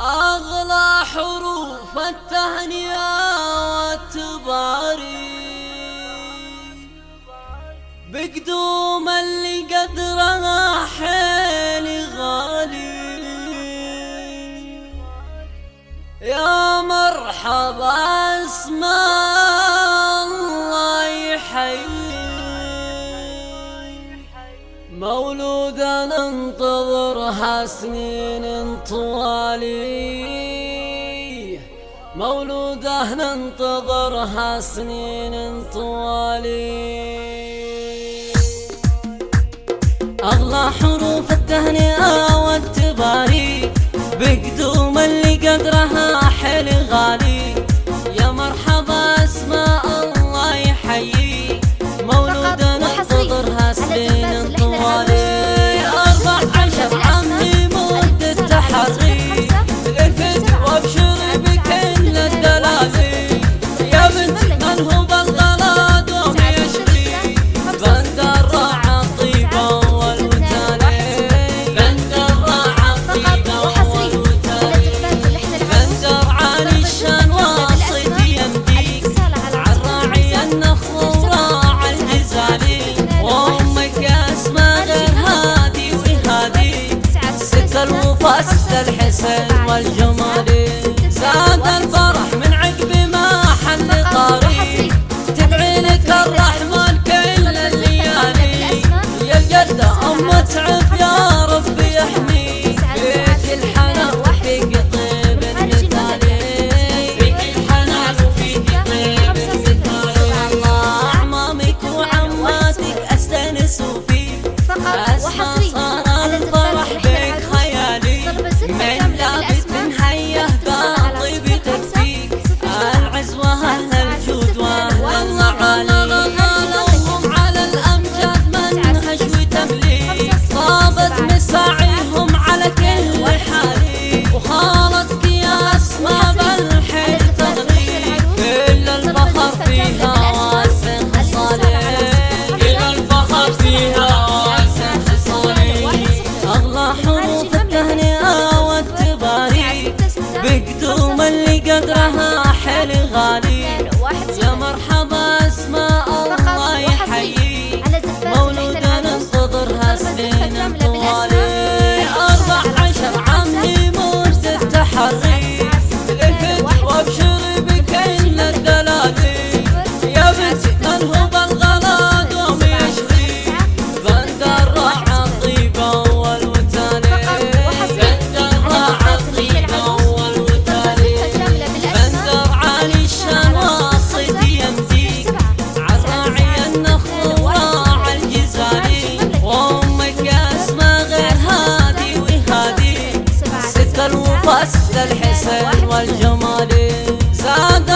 أغلى حروف التهنئة والتباري بقدوم اللي قدرها حيل غالي. يا مرحبا مولودا ننتظرها سنين طوالي. مولوده ننتظرها حسنين طوالي. خاصة الحسن والجمال. حلو غالي يا مرحبا قصد الحسن والجمال زاد